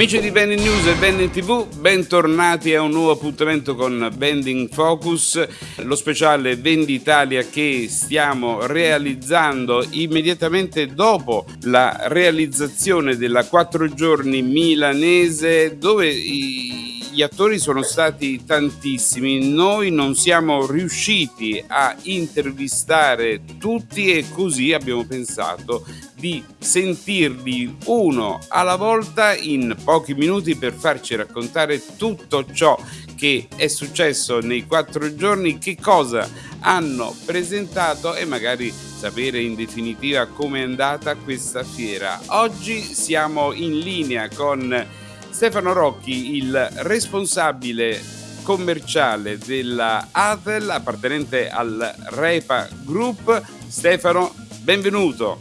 Amici di Bending News e Bending TV, bentornati a un nuovo appuntamento con Bending Focus, lo speciale Venditalia che stiamo realizzando immediatamente dopo la realizzazione della quattro giorni milanese dove i gli attori sono stati tantissimi, noi non siamo riusciti a intervistare tutti e così abbiamo pensato di sentirli uno alla volta in pochi minuti per farci raccontare tutto ciò che è successo nei quattro giorni, che cosa hanno presentato e magari sapere in definitiva come è andata questa fiera. Oggi siamo in linea con Stefano Rocchi, il responsabile commerciale della Atel appartenente al Repa Group. Stefano, benvenuto.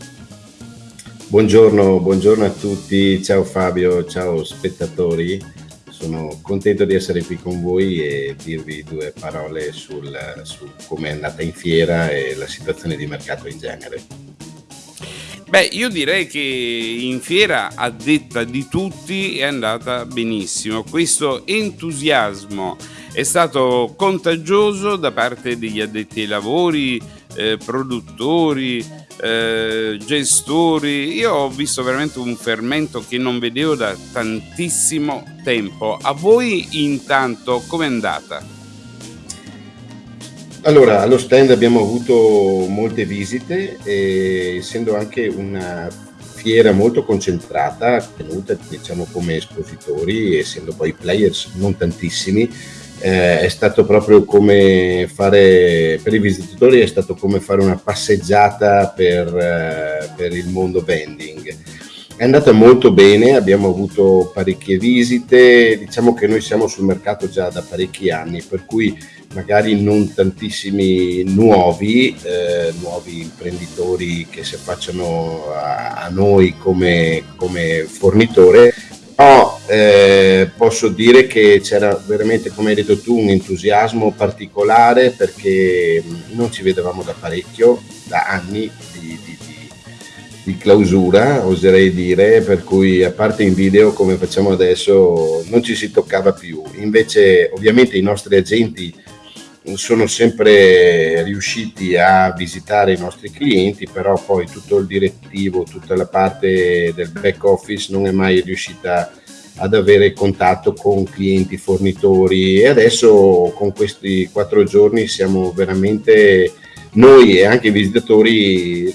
Buongiorno, buongiorno a tutti, ciao Fabio, ciao spettatori. Sono contento di essere qui con voi e dirvi due parole sul, su come è andata in fiera e la situazione di mercato in genere. Beh, io direi che in fiera, a detta di tutti, è andata benissimo. Questo entusiasmo è stato contagioso da parte degli addetti ai lavori, eh, produttori, eh, gestori. Io ho visto veramente un fermento che non vedevo da tantissimo tempo. A voi intanto com'è andata? Allora, allo stand abbiamo avuto molte visite, e, essendo anche una fiera molto concentrata, tenuta diciamo come espositori, essendo poi players non tantissimi, eh, è stato proprio come fare, per i visitatori è stato come fare una passeggiata per, eh, per il mondo vending. È andata molto bene, abbiamo avuto parecchie visite, diciamo che noi siamo sul mercato già da parecchi anni, per cui magari non tantissimi nuovi, eh, nuovi imprenditori che si affacciano a, a noi come, come, fornitore, però eh, posso dire che c'era veramente, come hai detto tu, un entusiasmo particolare perché non ci vedevamo da parecchio, da anni di, di, di, di clausura, oserei dire, per cui a parte in video come facciamo adesso non ci si toccava più. Invece ovviamente i nostri agenti sono sempre riusciti a visitare i nostri clienti, però poi tutto il direttivo, tutta la parte del back office non è mai riuscita ad avere contatto con clienti, fornitori. E adesso con questi quattro giorni siamo veramente noi e anche i visitatori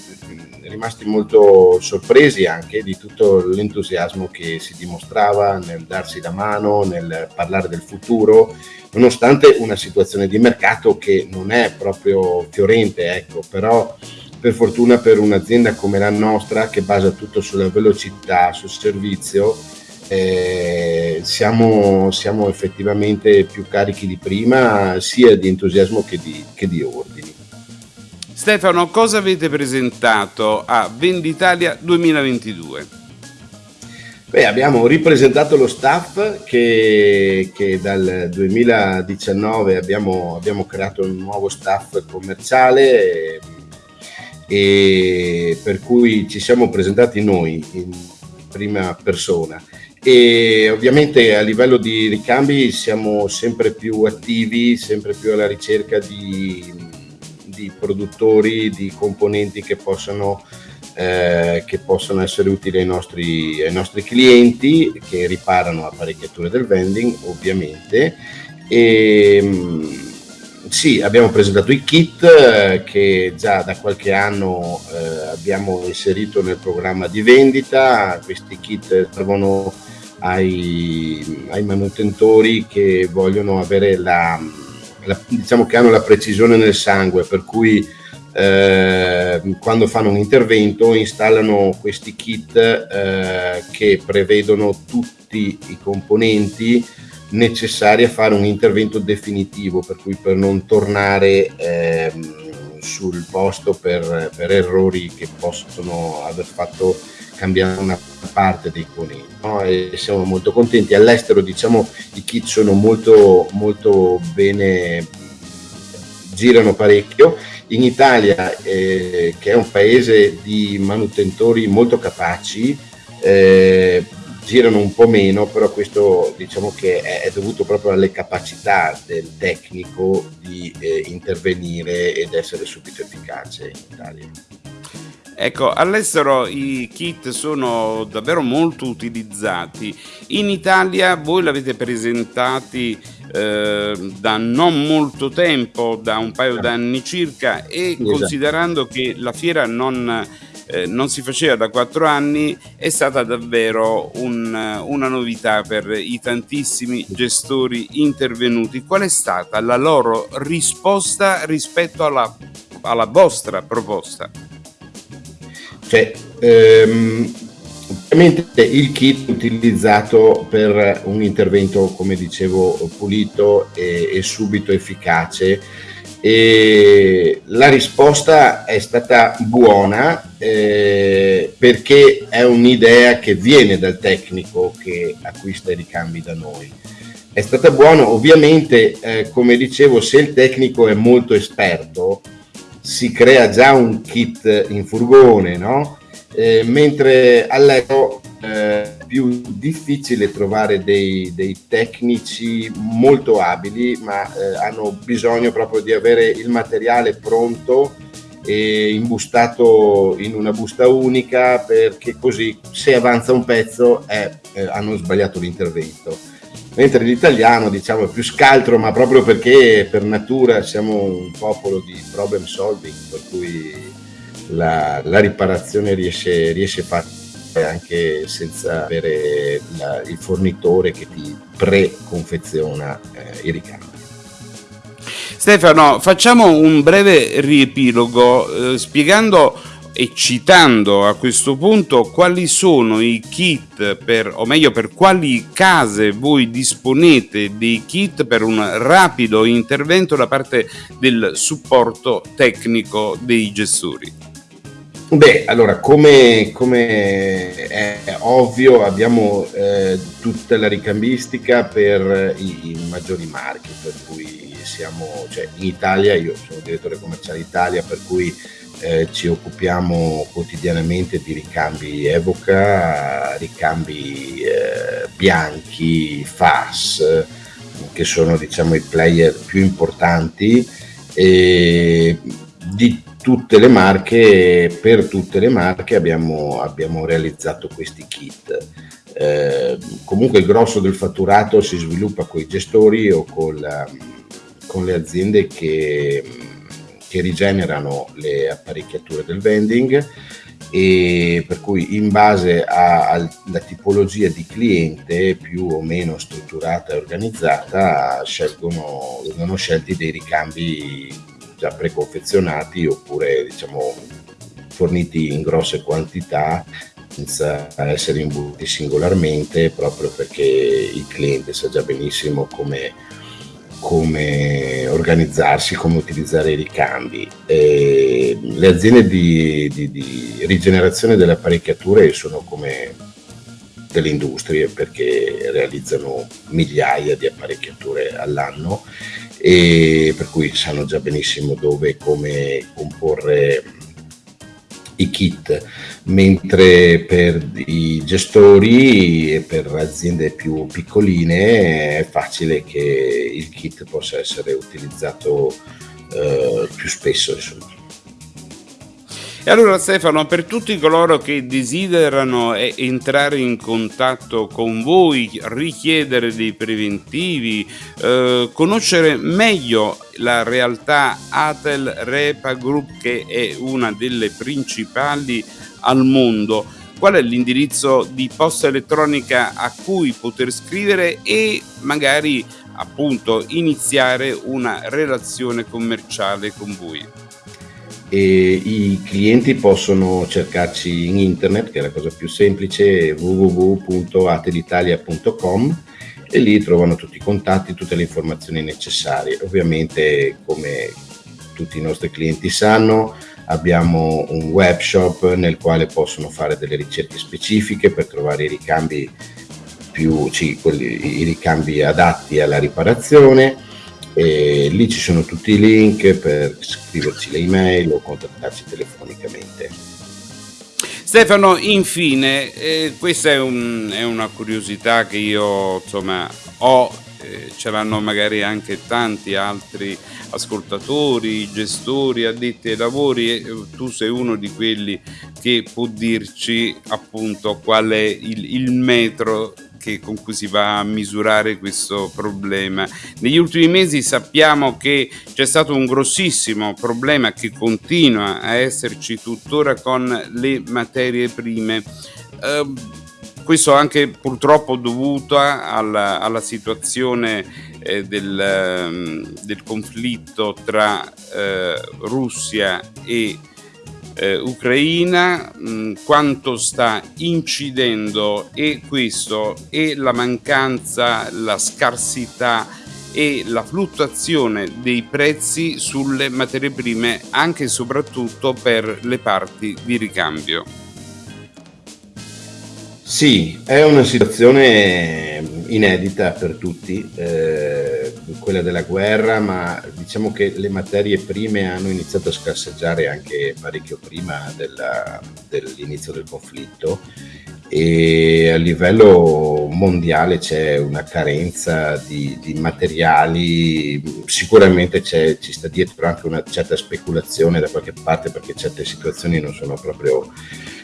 rimasti molto sorpresi anche di tutto l'entusiasmo che si dimostrava nel darsi la mano, nel parlare del futuro, nonostante una situazione di mercato che non è proprio fiorente, ecco, però per fortuna per un'azienda come la nostra che basa tutto sulla velocità, sul servizio, eh, siamo, siamo, effettivamente più carichi di prima sia di entusiasmo che di, che di ordini. Stefano, cosa avete presentato a Venditalia 2022? Beh, abbiamo ripresentato lo staff che, che dal 2019 abbiamo, abbiamo, creato un nuovo staff commerciale e, e per cui ci siamo presentati noi in prima persona e ovviamente a livello di ricambi siamo sempre più attivi, sempre più alla ricerca di di produttori di componenti che possano, eh, che possono essere utili ai nostri, ai nostri clienti che riparano apparecchiature del vending ovviamente e mm, sì, abbiamo presentato i kit eh, che già da qualche anno eh, abbiamo inserito nel programma di vendita. Questi kit servono ai, ai manutentori che vogliono avere la, la, diciamo che hanno la precisione nel sangue, per cui eh, quando fanno un intervento installano questi kit eh, che prevedono tutti i componenti necessari a fare un intervento definitivo, per cui per non tornare eh, sul posto per, per errori che possono aver fatto cambiare una parte dei conigli no? e siamo molto contenti all'estero diciamo i kit sono molto molto bene girano parecchio in Italia eh, che è un paese di manutentori molto capaci eh, girano un po' meno, però questo diciamo che è dovuto proprio alle capacità del tecnico di eh, intervenire ed essere subito efficace in Italia. Ecco, all'estero i kit sono davvero molto utilizzati. In Italia voi l'avete presentati eh, da non molto tempo, da un paio d'anni circa, e esatto. considerando che la fiera non, eh, non, si faceva da quattro anni, è stata davvero un, una novità per i tantissimi gestori intervenuti. Qual è stata la loro risposta rispetto alla, alla vostra proposta? Cioè, ehm, ovviamente il kit utilizzato per un intervento, come dicevo, pulito e, e subito efficace e la risposta è stata buona eh, perché è un'idea che viene dal tecnico che acquista i ricambi da noi. È stata buona, ovviamente, eh, come dicevo, se il tecnico è molto esperto, si crea già un kit in furgone, no? Eh, mentre all'eco eh, è più difficile trovare dei, dei tecnici molto abili, ma eh, hanno bisogno proprio di avere il materiale pronto e imbustato in una busta unica perché così se avanza un pezzo eh, hanno sbagliato l'intervento mentre l'italiano diciamo è più scaltro ma proprio perché per natura siamo un popolo di problem solving per cui la, la riparazione riesce, riesce facile anche senza avere la, il fornitore che ti pre-confeziona eh, i ricambi. Stefano, facciamo un breve riepilogo eh, spiegando e citando a questo punto quali sono i kit per, o meglio per quali case voi disponete dei kit per un rapido intervento da parte del supporto tecnico dei gestori. Beh, allora, come, come è ovvio, abbiamo eh, tutta la ricambistica per i, i, maggiori marchi, per cui siamo, cioè in Italia, io sono direttore commerciale Italia, per cui eh, ci occupiamo quotidianamente di ricambi Evoca, ricambi eh, bianchi, FAS, che sono diciamo i player più importanti e di tutte le marche, per tutte le marche abbiamo, abbiamo realizzato questi kit. Eh, comunque il grosso del fatturato si sviluppa con i gestori o con, con le aziende che che rigenerano le apparecchiature del vending e per cui in base alla tipologia di cliente più o meno strutturata e organizzata scelgono, vengono scelti dei ricambi già preconfezionati oppure diciamo forniti in grosse quantità senza essere imbuti singolarmente proprio perché il cliente sa già benissimo come come organizzarsi, come utilizzare i ricambi. E le aziende di, di, di, rigenerazione delle apparecchiature sono come delle industrie perché realizzano migliaia di apparecchiature all'anno e per cui sanno già benissimo dove e come comporre i kit, mentre per i gestori e per aziende più piccoline è facile che il kit possa essere utilizzato eh, più spesso. Insomma. E allora Stefano, per tutti coloro che desiderano entrare in contatto con voi, richiedere dei preventivi, eh, conoscere meglio la realtà Atel Repa Group che è una delle principali al mondo, qual è l'indirizzo di posta elettronica a cui poter scrivere e magari appunto iniziare una relazione commerciale con voi? e i clienti possono cercarci in internet, che è la cosa più semplice, www.atelitalia.com e lì trovano tutti i contatti, tutte le informazioni necessarie. Ovviamente, come tutti i nostri clienti sanno, abbiamo un web nel quale possono fare delle ricerche specifiche per trovare i ricambi più, sì, quelli, i ricambi adatti alla riparazione e lì ci sono tutti i link per scriverci le email o contattarci telefonicamente. Stefano, infine, eh, questa è, un, è, una curiosità che io insomma ho, eh, ce l'hanno magari anche tanti altri ascoltatori, gestori, addetti ai lavori e tu sei uno di quelli che può dirci appunto qual è il, il metro che, con cui si va a misurare questo problema. Negli ultimi mesi sappiamo che c'è stato un grossissimo problema che continua a esserci tuttora con le materie prime. Eh, questo anche purtroppo dovuto alla, alla situazione eh, del, ehm, del, conflitto tra eh, Russia e eh, Ucraina, mh, mm, quanto sta incidendo e questo e la mancanza, la scarsità e la fluttuazione dei prezzi sulle materie prime anche e soprattutto per le parti di ricambio. Sì, è una situazione inedita per tutti, eh, quella della guerra, ma diciamo che le materie prime hanno iniziato a scarseggiare anche parecchio prima dell'inizio del conflitto e a livello mondiale c'è una carenza di, di materiali, sicuramente ci sta dietro anche una certa speculazione da qualche parte perché certe situazioni non sono proprio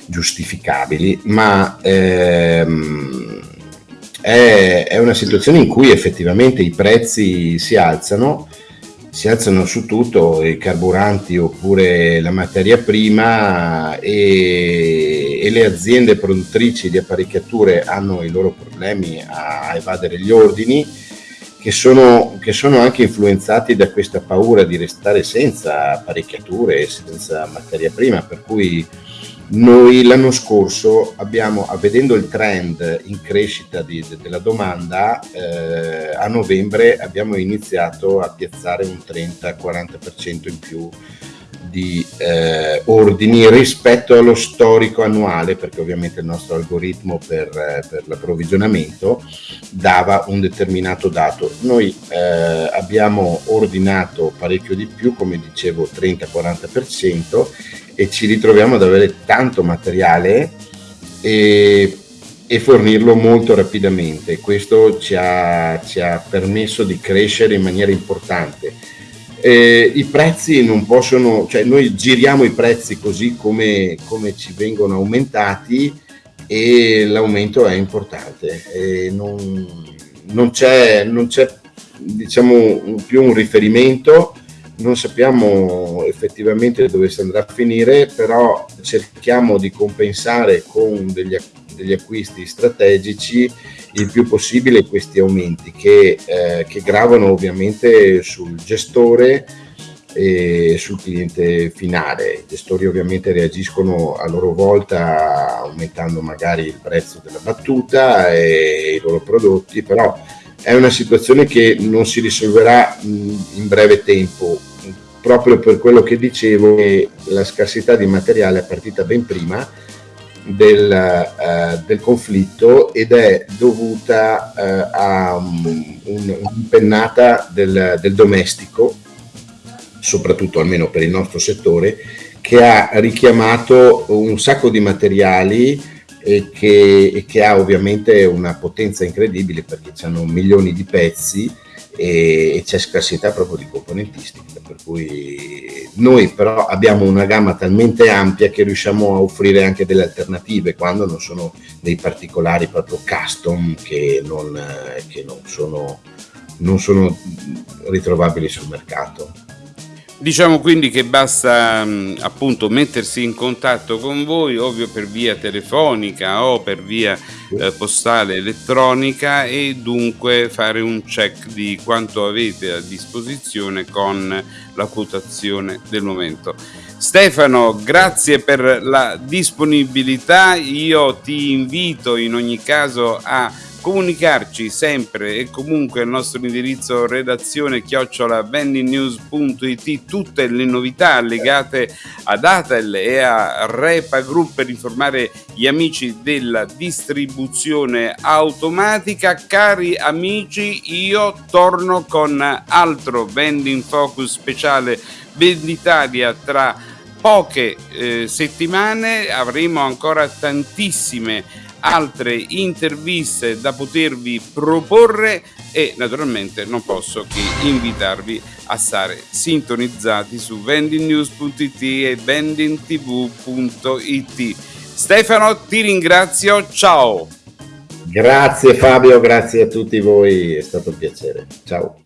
giustificabili, ma ehm, è, è, una situazione in cui effettivamente i prezzi si alzano, si alzano su tutto, i carburanti oppure la materia prima e, e le aziende produttrici di apparecchiature hanno i loro problemi a evadere gli ordini. Che sono, che sono, anche influenzati da questa paura di restare senza apparecchiature e senza materia prima, per cui noi l'anno scorso abbiamo, vedendo il trend in crescita di, de, della domanda, eh, a novembre abbiamo iniziato a piazzare un 30-40% in più di eh, ordini rispetto allo storico annuale, perché ovviamente il nostro algoritmo per, eh, per l'approvvigionamento dava un determinato dato. Noi eh, abbiamo ordinato parecchio di più, come dicevo 30-40%, e ci ritroviamo ad avere tanto materiale e, e fornirlo molto rapidamente. Questo ci ha, ci ha, permesso di crescere in maniera importante. Eh, I prezzi non possono, cioè noi giriamo i prezzi così come, come ci vengono aumentati e l'aumento è importante. Eh, non, non, c'è, non c'è diciamo più un riferimento non sappiamo effettivamente dove si andrà a finire, però cerchiamo di compensare con degli, degli acquisti strategici il più possibile questi aumenti che, eh, che gravano ovviamente sul gestore e sul cliente finale. I gestori ovviamente reagiscono a loro volta aumentando magari il prezzo della battuta e i loro prodotti, però è una situazione che non si risolverà in breve tempo proprio per quello che dicevo, la scarsità di materiale è partita ben prima del, uh, del conflitto ed è dovuta uh, a um, un'impennata del, del domestico, soprattutto almeno per il nostro settore, che ha richiamato un sacco di materiali e che, e che ha ovviamente una potenza incredibile perché hanno milioni di pezzi e, e c'è scarsità proprio di componentistica, per cui noi però abbiamo una gamma talmente ampia che riusciamo a offrire anche delle alternative quando non sono dei particolari proprio custom che non, che non, sono, non sono ritrovabili sul mercato. Diciamo quindi che basta mh, appunto mettersi in contatto con voi, ovvio per via telefonica o per via eh, postale elettronica e dunque fare un check di quanto avete a disposizione con la quotazione del momento. Stefano, grazie per la disponibilità, io ti invito in ogni caso a comunicarci sempre e comunque al nostro indirizzo redazione chiocciola vendingnews.it tutte le novità legate ad Atel e a Repa Group per informare gli amici della distribuzione automatica. Cari amici, io torno con altro vending focus speciale Venditalia tra poche eh, settimane avremo ancora tantissime altre interviste da potervi proporre e naturalmente non posso che invitarvi a stare sintonizzati su vendingnews.it e vendingtv.it. Stefano, ti ringrazio, ciao! Grazie Fabio, grazie a tutti voi, è stato un piacere. Ciao.